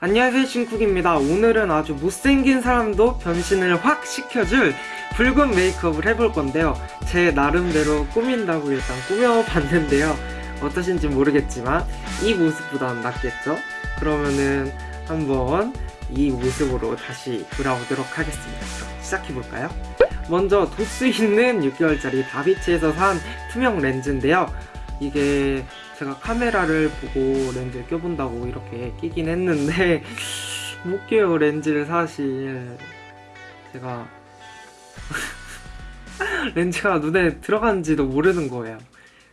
안녕하세요 신쿡입니다. 오늘은 아주 못생긴 사람도 변신을 확 시켜줄 붉은 메이크업을 해볼 건데요. 제 나름대로 꾸민다고 일단 꾸며봤는데요. 어떠신지 모르겠지만 이 모습보다는 낫겠죠? 그러면은 한번 이 모습으로 다시 돌아오도록 하겠습니다. 그럼 시작해볼까요? 먼저 도수 있는 6개월짜리 다비치에서 산 투명 렌즈인데요 이게 제가 카메라를 보고 렌즈를 껴본다고 이렇게 끼긴 했는데 못 껴요 렌즈를 사실 제가 렌즈가 눈에 들어간지도 모르는 거예요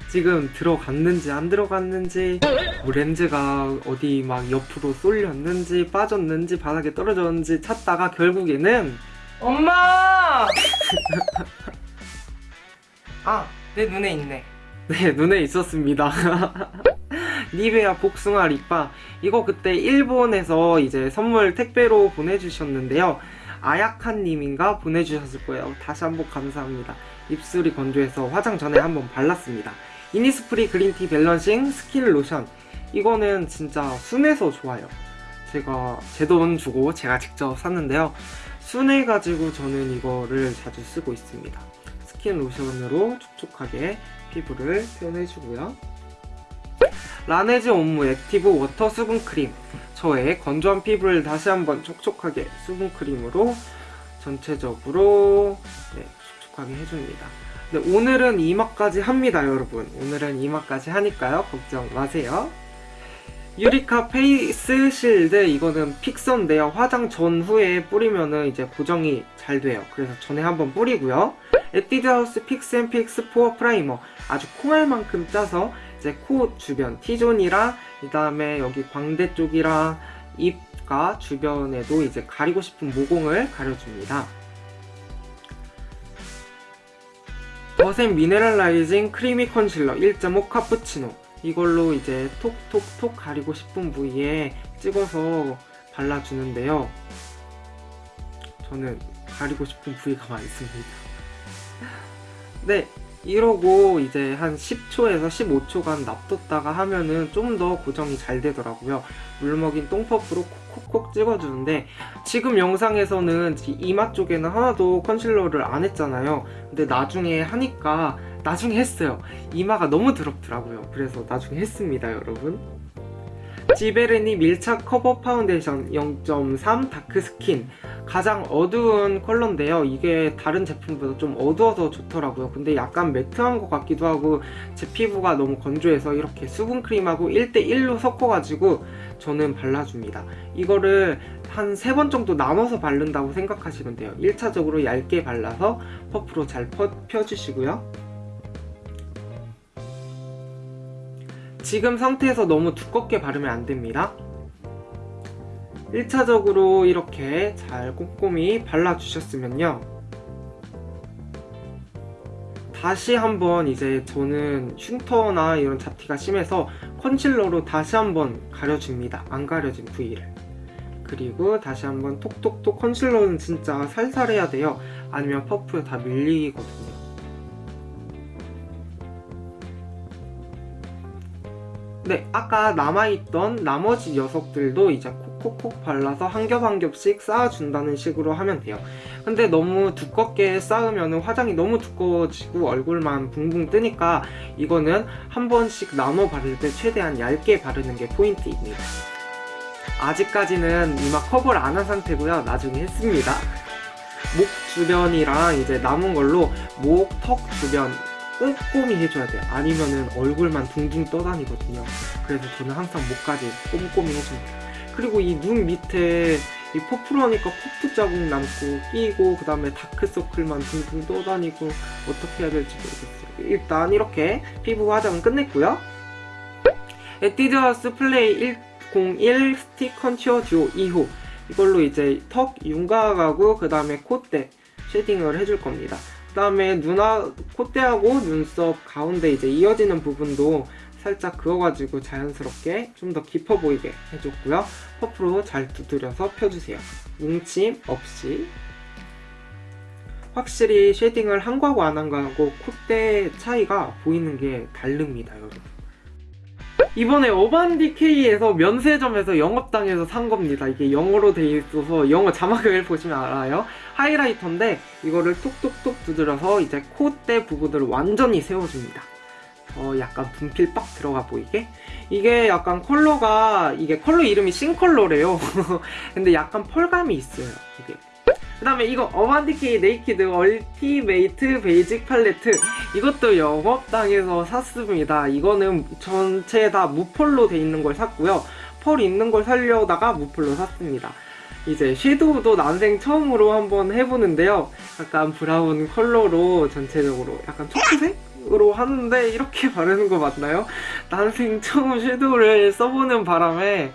지금 들어갔는지 안 들어갔는지 뭐 렌즈가 어디 막 옆으로 쏠렸는지 빠졌는지 바닥에 떨어졌는지 찾다가 결국에는 엄마! 아, 내 눈에 있네. 네, 눈에 있었습니다. 니베아 복숭아 lip balm. 이거 그때 일본에서 이제 선물 택배로 보내주셨는데요. 아야칸님인가 보내주셨을 거예요. 다시 한번 감사합니다. 입술이 건조해서 화장 전에 한번 발랐습니다. 이니스프리 green tea balancing 스킨 로션. 이거는 진짜 순해서 좋아요. 제가 제 돈 주고 제가 직접 샀는데요. 순해가지고 저는 이거를 자주 쓰고 있습니다. 스킨 로션으로 촉촉하게 피부를 표현해주고요. 라네즈 homme active water 수분 크림. 저의 건조한 피부를 다시 한번 촉촉하게 수분 크림으로 전체적으로 네, 촉촉하게 해줍니다. 네, 오늘은 이마까지 합니다 여러분. 오늘은 이마까지 하니까요. 걱정 마세요. 유리카 face shield 이거는 fixer인데요 화장 전후에 뿌리면은 이제 고정이 잘 돼요. 그래서 전에 한번 뿌리고요 에뛰드하우스 fix and fix pore primer. 아주 콩알만큼 짜서 이제 코 주변 T존이랑 그 다음에 여기 광대 쪽이랑 입과 주변에도 이제 가리고 싶은 모공을 가려줍니다. 더샘 mineralizing creamy concealer 1.5 카푸치노. 이걸로 이제 톡톡톡 가리고 싶은 부위에 찍어서 발라주는데요. 저는 가리고 싶은 부위가 많습니다 네 이러고 이제 한 10초에서 15초간 놔뒀다가 하면은 좀 더 고정이 잘 되더라고요. 물먹인 똥퍼프로 콕콕콕 찍어주는데 지금 영상에서는 이마 쪽에는 하나도 컨실러를 안 했잖아요. 근데 나중에 하니까 나중에 했어요. 이마가 너무 더럽더라고요. 그래서 나중에 했습니다 여러분. 지베르니 밀착 커버 파운데이션 0.3 dark skin 가장 어두운 컬러인데요. 이게 다른 제품보다 좀 어두워서 좋더라고요. 근데 약간 matte한 것 같기도 하고 제 피부가 너무 건조해서 이렇게 수분크림하고 1대1로 섞어가지고 저는 발라줍니다. 이거를 한 세 번 정도 나눠서 바른다고 생각하시면 돼요. 1차적으로 얇게 발라서 퍼프로 잘 펴, 펴주시고요. 지금 상태에서 너무 두껍게 바르면 안됩니다 1차적으로 이렇게 잘 꼼꼼히 발라주셨으면요. 다시 한번 이제 저는 흉터나 이런 잡티가 심해서 컨실러로 다시 한번 가려줍니다. 안 가려진 부위를. 그리고 다시 한번 톡톡톡 컨실러는 진짜 살살 해야 돼요. 아니면 퍼프에 다 밀리거든요. 네 아까 남아있던 나머지 녀석들도 이제 콕콕콕 발라서 한 겹 한 겹씩 쌓아준다는 식으로 하면 돼요. 근데 너무 두껍게 쌓으면 화장이 너무 두꺼워지고 얼굴만 붕붕 뜨니까 이거는 한 번씩 나눠 바를 때 최대한 얇게 바르는 게 포인트입니다. 아직까지는 이마 커버를 안 한 상태고요. 나중에 했습니다. 목 주변이랑 이제 남은 걸로 목, 턱 주변 꼼꼼히 해줘야 돼요. 아니면은 얼굴만 둥둥 떠다니거든요. 그래서 저는 항상 목까지 꼼꼼히 해줍니다 그리고 이 눈 밑에 이 퍼플하니까 코프 자국 남고 끼고 그 다음에 다크서클만 둥둥 떠다니고 어떻게 해야 될지 모르겠어요. 일단 이렇게 피부 화장은 끝냈고요. 에뛰드하우스 플레이 101 스틱 컨츄어 듀오 2호 이걸로 이제 턱 윤곽하고 그 다음에 콧대 shading을 해줄 겁니다. 그 다음에 눈화 콧대하고 눈썹 가운데 이제 이어지는 부분도 살짝 그어가지고 자연스럽게 좀 더 깊어 보이게 해줬고요. 퍼프로 잘 두드려서 펴주세요. 뭉침 없이 확실히 shading을 한 거하고 안 한 거하고 콧대 차이가 보이는 게 다릅니다 여러분 이번에 Urban Decay에서 면세점에서 영업당해서 산 겁니다. 이게 영어로 돼 있어서 영어 자막을 보시면 알아요. highlighter인데 이거를 톡톡톡 두드려서 이제 콧대 부분을 완전히 세워줍니다. 어, 약간 분필 빡 들어가 보이게? 이게 약간 컬러가 이게 컬러 이름이 Sin 컬러래요. 근데 약간 펄감이 있어요. 이게. 그 다음에 이거 Urban Decay Naked Ultimate Basic 팔레트. 이것도 영업당에서 샀습니다. 이거는 전체 다 무펄로 돼 있는 걸 샀고요. 펄 있는 걸 살려다가 무펄로 샀습니다 이제 섀도우도 난생 처음으로 한번 해보는데요 약간 브라운 컬러로 전체적으로 약간 초크색으로 하는데 이렇게 바르는 거 맞나요? 난생 처음 섀도우를 써보는 바람에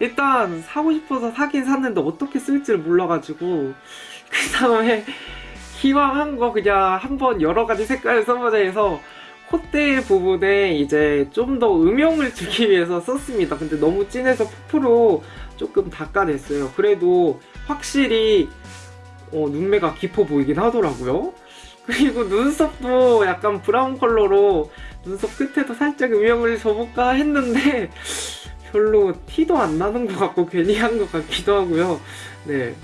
일단 사고 싶어서 사긴 샀는데 어떻게 쓸지를 몰라가지고 그 다음에 기왕한 거 그냥 한번 여러 가지 색깔을 써보자 해서 콧대 부분에 이제 좀 더 음영을 주기 위해서 썼습니다. 근데 너무 진해서 푸프로 조금 닦아냈어요. 그래도 확실히 어, 눈매가 깊어 보이긴 하더라고요. 그리고 눈썹도 약간 브라운 컬러로 눈썹 끝에도 살짝 음영을 줘볼까 했는데 별로 티도 안 나는 것 같고 괜히 한 것 같기도 하고요. 네.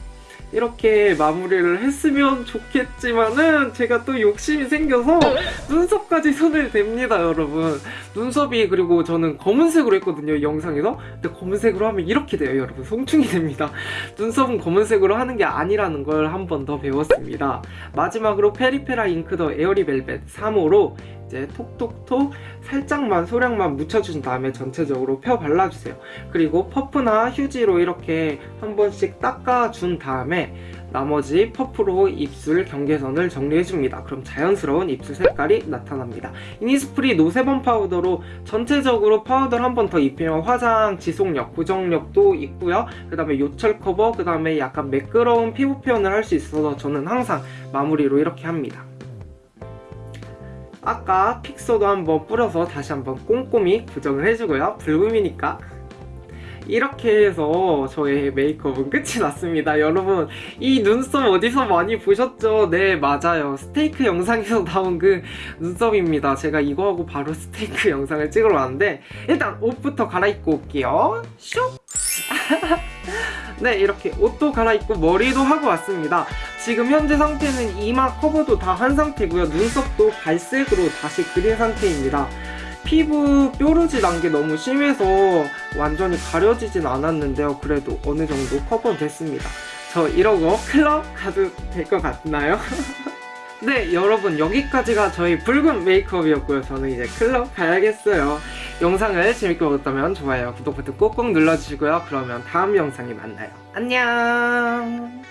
이렇게 마무리를 했으면 좋겠지만은 제가 또 욕심이 생겨서 눈썹까지 손을 댑니다 여러분. 눈썹이 그리고 저는 검은색으로 했거든요 영상에서. 근데 검은색으로 하면 이렇게 돼요 여러분. 송충이 됩니다. 눈썹은 검은색으로 하는 게 아니라는 걸 한 번 더 배웠습니다. 마지막으로 페리페라 잉크 더 에어리 벨벳 3호로 이제 톡톡톡 살짝만 소량만 묻혀준 다음에 전체적으로 펴 발라주세요 그리고 퍼프나 휴지로 이렇게 한 번씩 닦아준 다음에 나머지 퍼프로 입술 경계선을 정리해줍니다. 그럼 자연스러운 입술 색깔이 나타납니다. 이니스프리 No Sebum 파우더로 전체적으로 파우더를 한 번 더 입히면 화장 지속력, 고정력도 있고요. 그 다음에 요철 커버, 그 다음에 약간 매끄러운 피부 표현을 할 수 있어서 저는 항상 마무리로 이렇게 합니다. 아까 픽서도 한번 뿌려서 다시 한번 꼼꼼히 고정을 해주고요. 붉음이니까. 이렇게 해서 저의 메이크업은 끝이 났습니다. 여러분 이 눈썹 어디서 많이 보셨죠? 네 맞아요. 스테이크 영상에서 나온 그 눈썹입니다. 제가 이거하고 바로 스테이크 영상을 찍으러 왔는데 일단 옷부터 갈아입고 올게요. 슉 네 이렇게 옷도 갈아입고 머리도 하고 왔습니다 지금 현재 상태는 이마 커버도 다 한 상태고요 눈썹도 갈색으로 다시 그린 상태입니다 피부 뾰루지 난 게 너무 심해서 완전히 가려지진 않았는데요. 그래도 어느 정도 커버 됐습니다. 저 이러고 클럽 가도 될 것 같나요? 네 여러분 여기까지가 저희 붉은 메이크업이었고요. 저는 이제 클럽 가야겠어요. 영상을 재밌게 보셨다면 좋아요, 구독 버튼 꼭꼭 눌러주시고요. 그러면 다음 영상에 만나요. 안녕